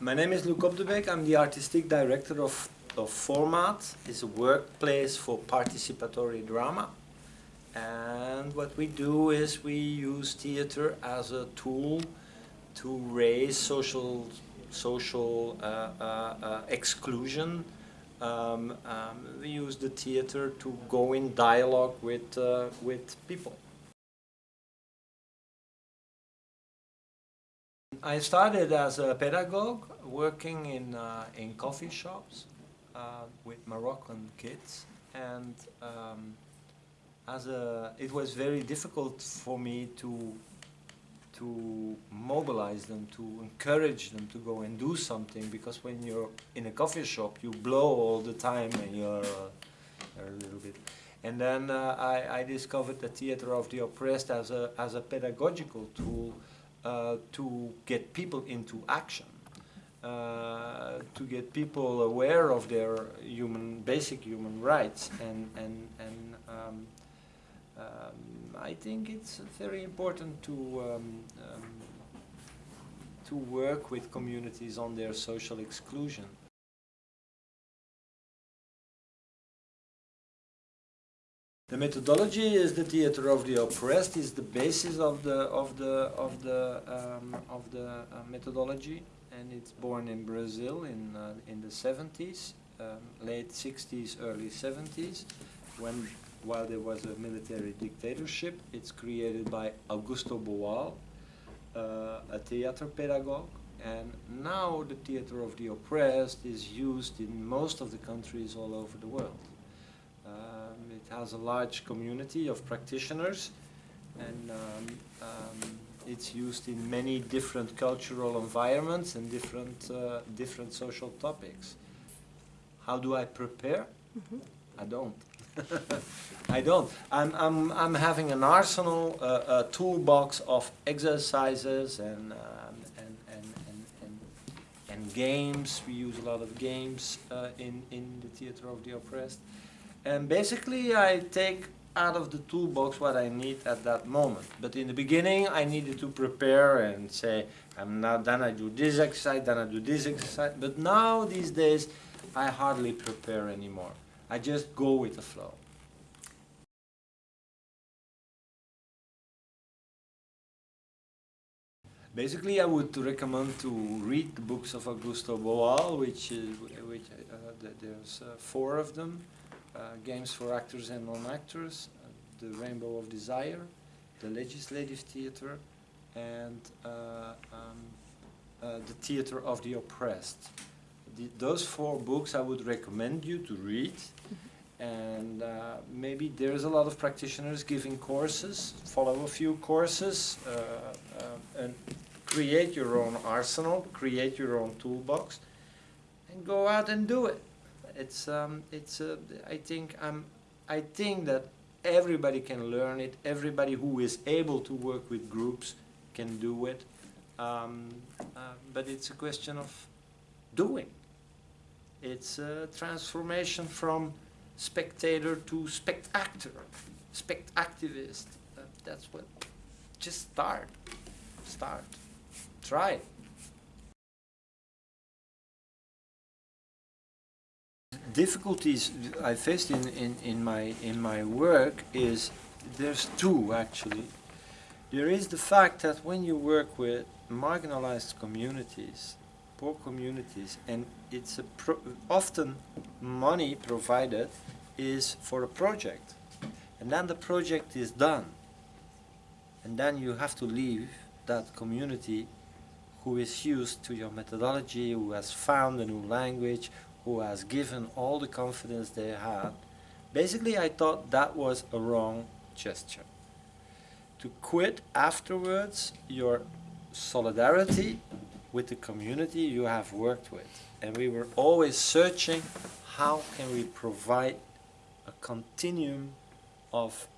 My name is Luc Opdebeeck. I'm the artistic director of, of Formaat. It's a workplace for participatory drama. And what we do is we use theater as a tool to raise social, social uh, uh, uh, exclusion. Um, um, we use the theater to go in dialogue with, uh, with people. I started as a pedagogue working in, uh, in coffee shops uh, with Moroccan kids. And um, as a, it was very difficult for me to, to mobilize them, to encourage them to go and do something because when you're in a coffee shop you blow all the time and you're, uh, a little bit. And then uh, I, I discovered the theater of the oppressed as a, as a pedagogical tool to get people into action, uh, to get people aware of their human, basic human rights, and and and um, um, I think it's very important to um, um to work with communities on their social exclusion. The methodology is the theater of the oppressed is the basis of the of the of the um, of the uh, methodology, and it's born in Brazil in uh, in the 70s, um, late 60s, early 70s, when while there was a military dictatorship. It's created by Augusto Boal, uh, a theater pedagogue, and now the theater of the oppressed is used in most of the countries all over the world. It has a large community of practitioners and um, um, it's used in many different cultural environments and different, uh, different social topics. How do I prepare? Mm -hmm. I don't. I don't. I'm, I'm, I'm having an arsenal, uh, a toolbox of exercises and, um, and, and, and, and, and, games. We use a lot of games uh, in, in the Theater of the Oppressed. And basically I take out of the toolbox what I need at that moment. But in the beginning I needed to prepare and say, I'm not, then I do this exercise, then I do this exercise. But now these days I hardly prepare anymore. I just go with the flow. Basically, I would recommend to read the books of Augusto Boal, which is, which uh, there's uh, four of them. Uh, games for actors and non-actors, uh, the Rainbow of Desire, the Legislative Theatre, and uh, um, the Theatre of the Oppressed. The, those four books I would recommend you to read. And uh, maybe there's a lot of practitioners giving courses, follow a few courses uh, uh, and create your own arsenal, create your own toolbox and go out and do it it's um, it's uh, I think I'm I think that everybody can learn it. Everybody who is able to work with groups can do it. Um, uh, but it's a question of doing. It's a transformation from spectator to spectator, spectativist. Uh, that's what. Just start. Start. Try. Difficulties I faced in, in, in, my, in my work is, there's two actually. There is the fact that when you work with marginalized communities, poor communities, and it's often money provided is for a project. And then the project is done. And then you have to leave that community who is used to your methodology, who has found a new language, who has given all the confidence they had, basically I thought that was a wrong gesture. To quit afterwards your solidarity with the community you have worked with. And we were always searching how can we provide a continuum of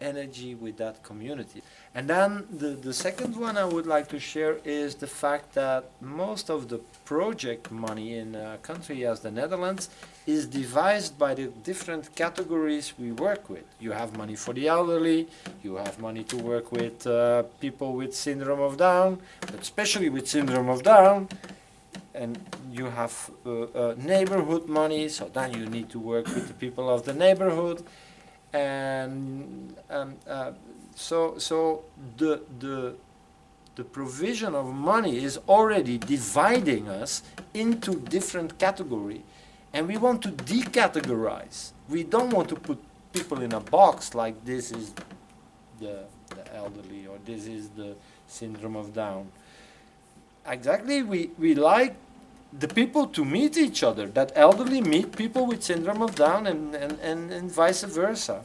energy with that community. And then the, the second one I would like to share is the fact that most of the project money in a country as the Netherlands is devised by the different categories we work with. You have money for the elderly, you have money to work with uh, people with syndrome of Down, especially with syndrome of Down, and you have uh, uh, neighborhood money, so then you need to work with the people of the neighborhood, and um, uh, so so the the the provision of money is already dividing us into different category, and we want to decategorize. We don't want to put people in a box like this is the the elderly or this is the syndrome of Down. Exactly, we, we like the people to meet each other, that elderly meet people with syndrome of Down and, and, and, and vice versa.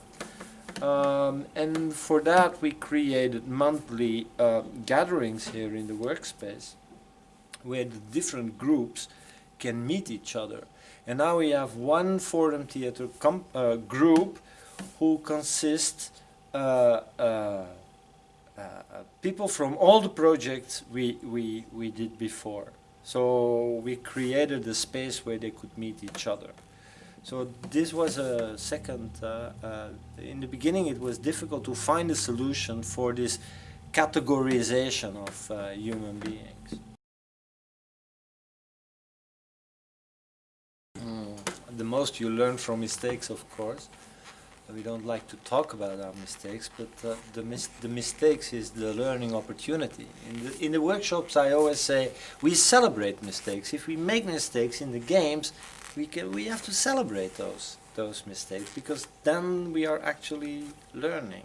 Um, and for that we created monthly uh, gatherings here in the workspace where the different groups can meet each other. And now we have one Forum Theatre uh, group who consists uh, uh, uh, people from all the projects we, we, we did before. So we created a space where they could meet each other. So this was a second, uh, uh, in the beginning it was difficult to find a solution for this categorization of uh, human beings. Mm, the most you learn from mistakes, of course we don't like to talk about our mistakes, but uh, the, mis the mistakes is the learning opportunity. In the, in the workshops I always say, we celebrate mistakes. If we make mistakes in the games, we, can, we have to celebrate those, those mistakes, because then we are actually learning.